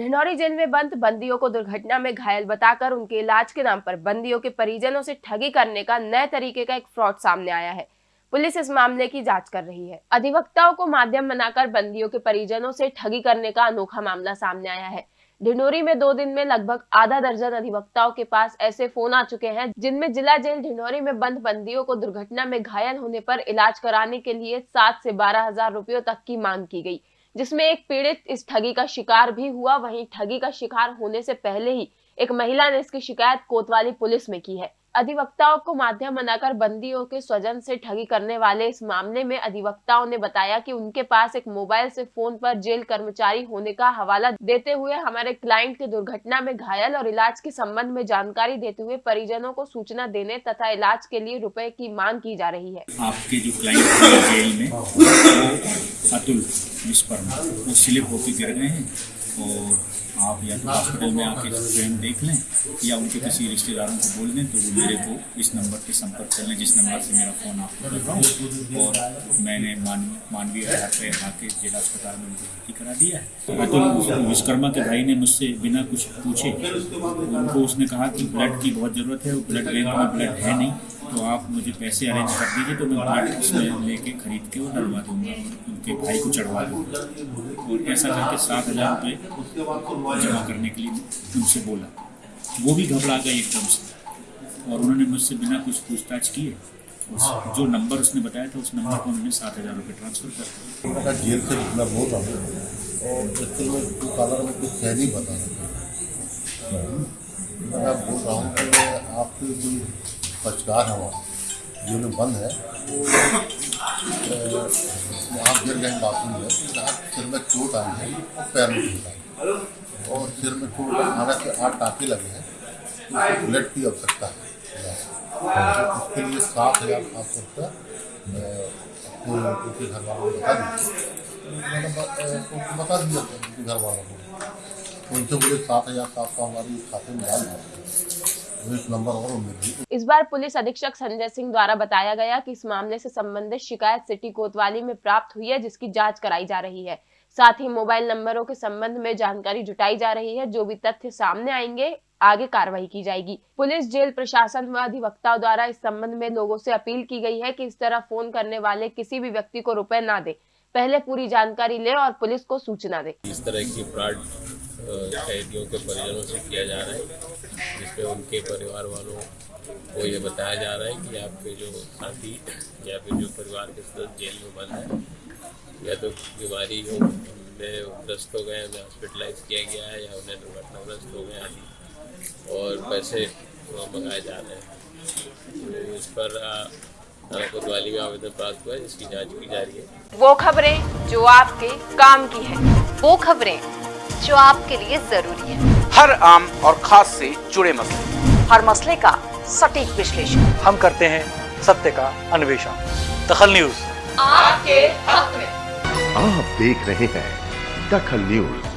ढिंडौरी jail में बंद, बंदियों को दुर्घटना में घायल बताकर उनके इलाज के नाम पर बंदियों के परिजनों से ठगी करने का नए तरीके का एक फ्रॉड सामने आया है। पुलिस इस मामले की जाँच कर रही है। अधिवक्ताओं को माध्यम बनाकर बंदियों के परिजनों से ठगी करने का अनोखा मामला सामने आया है। ढिंडोरी में दो दिन में लगभग आधा दर्जन अधिवक्ताओं के पास ऐसे फ़ोन आ चुके हैं, जिनमें जिला जेल ढिंडोरी में बंद, बंदियों को दुर्घटना में घायल होने पर इलाज कराने के लिए सात से बारह हज़ार रुपयों तक की मांग की गई। जिसमें एक पीड़ित इस ठगी का शिकार भी हुआ, वहीं ठगी का शिकार होने से पहले ही एक महिला ने इसकी शिकायत कोतवाली पुलिस में की है। अधिवक्ताओं को माध्यम बनाकर बंदियों के स्वजन से ठगी करने वाले इस मामले में अधिवक्ताओं ने बताया कि उनके पास एक मोबाइल से फ़ोन पर जेल कर्मचारी होने का हवाला देते हुए हमारे क्लाइंट के दुर्घटना में घायल और इलाज के संबंध में जानकारी देते हुए परिजनों को सूचना देने तथा इलाज के लिए रुपए की मांग की जा रही है। आपके जो क्लाइंट जेल में अतुल स्लिप होकर गिर गए हैं और आप या तो हॉस्पिटल में आके स्वयं देख लें, या उनके किसी रिश्तेदारों को बोल दें तो वो मेरे को इस नंबर पे संपर्क कर लें, जिस नंबर से मेरा फ़ोन आपको रहा हूँ। और मैंने मानवीय आधार पर आके जिला अस्पताल में उनको भर्ती करा दिया है। अतुल विश्वकर्मा के भाई ने मुझसे बिना कुछ पूछे, उनको उसने कहा कि ब्लड की बहुत ज़रूरत है ब्लड बैंक में ब्लड है नहीं। तो आप मुझे पैसे अरेंज कर दीजिए तो मैं ब्लड उसमें लेके खरीद के वो डलवा दूँगा, उनके भाई को चढ़वा दूँगा। और ऐसा करके सात हज़ार रुपये जमा करने के लिए उनसे बोला। वो भी घबरा गए एकदम से। और उन्होंने मुझसे बिना कुछ पूछताछ किए जो नंबर उसने बताया था, उस नंबर पर उन्होंने सात हज़ार रुपये ट्रांसफ़र कर दिया। जेल मैं बोल रहा हूँ हूँ कि आपकी कोई पचकार है वहाँ में बंद है। वहाँ गिर गए बाथरूम में सिर में चोट आई है, और पैर में चोट आई और सिर में चोट से आठ टाँके लगे हैं। उसको ब्लड की आवश्यकता है। उसके लिए सात हज़ार पाँच सौ रुपया उनके घर वालों को बता दीजिए। मैंने ब- उनको बता दिया घर वालों को। उनसे बोले, सात हज़ार सात सौ हमारी खाते में डाल दीजिए। इस बार पुलिस अधीक्षक संजय सिंह द्वारा बताया गया कि इस मामले से संबंधित शिकायत सिटी कोतवाली में प्राप्त हुई है जिसकी जाँच कराई जा रही है। साथ ही मोबाइल नंबरों के संबंध में जानकारी जुटाई जा रही है जो भी तथ्य सामने आएँगे आगे कार्रवाई की जाएगी। पुलिस जेल प्रशासन व अधिवक्ताओं द्वारा इस संबंध में लोगों से अपील की गई है कि इस तरह फ़ोन करने वाले किसी भी व्यक्ति को रुपए ना दे। पहले पूरी जानकारी ले और पुलिस को सूचना दे। इस तरह की फ्रॉड कैदियों के परिजनों से किया जा रहा है जिसमें उनके परिवार वालों को ये बताया जा रहा है कि आपके जो साथी या फिर जो परिवार के सदस्य जेल में बंद है, या तो बीमारी हो में ग्रस्त हो गए, उन्हें हॉस्पिटलाइज किया गया है या उन्हें दुर्घटनाग्रस्त हो गए आदि और पैसे मंगाए जा रहे हैं। तो इस पर कोतवाली में आवेदन प्राप्त हुआ है, जिसकी जाँच की जा रही है। वो खबरें जो आपके काम की है, वो खबरें जो आपके लिए ज़रूरी है। हर आम और खास से जुड़े मसले। हर मसले का सटीक विश्लेषण। हम करते हैं सत्य का अन्वेषण। दखल न्यूज़। आपके हक में। आप देख रहे हैं दखल न्यूज़।